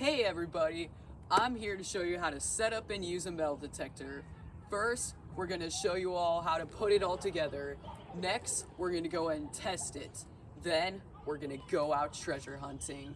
Hey everybody, I'm here to show you how to set up and use a metal detector. First, we're going to show you all how to put it all together. Next, we're going to go and test it. Then, we're going to go out treasure hunting.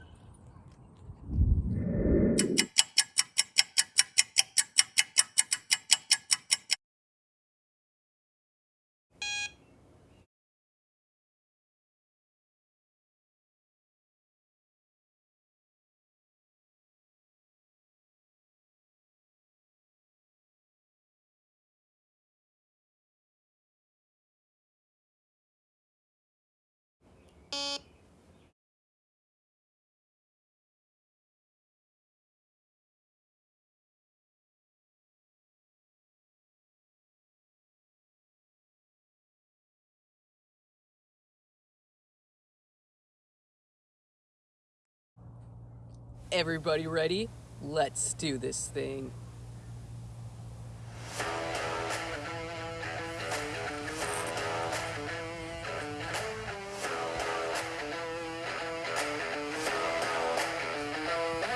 Everybody ready? Let's do this thing.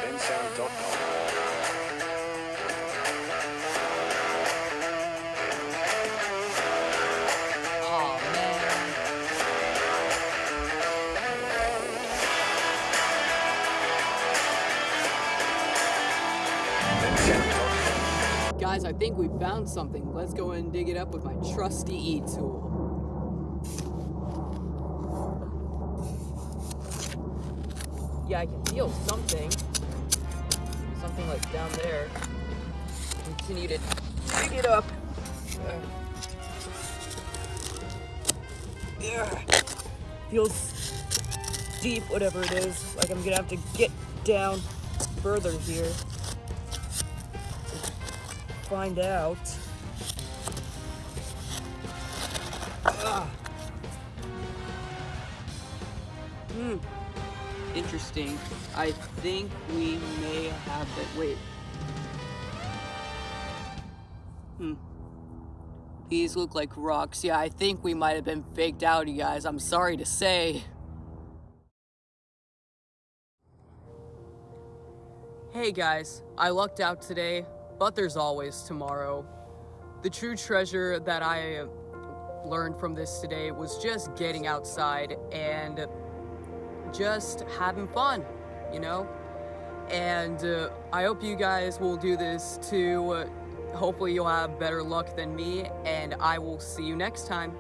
bensound.com. Guys, I think we found something. Let's go and dig it up with my trusty E-tool. Yeah, I can feel something. Something like down there. Continue to dig it up. Yeah. Feels deep, whatever it is. Like I'm gonna have to get down further here find out. Ah. Hmm. Interesting. I think we may have that. Wait. Hmm. These look like rocks. Yeah, I think we might have been faked out, you guys. I'm sorry to say. Hey guys, I lucked out today, but there's always tomorrow. The true treasure that I learned from this today was just getting outside and just having fun, you know? And uh, I hope you guys will do this too. Uh, hopefully, you'll have better luck than me, and I will see you next time.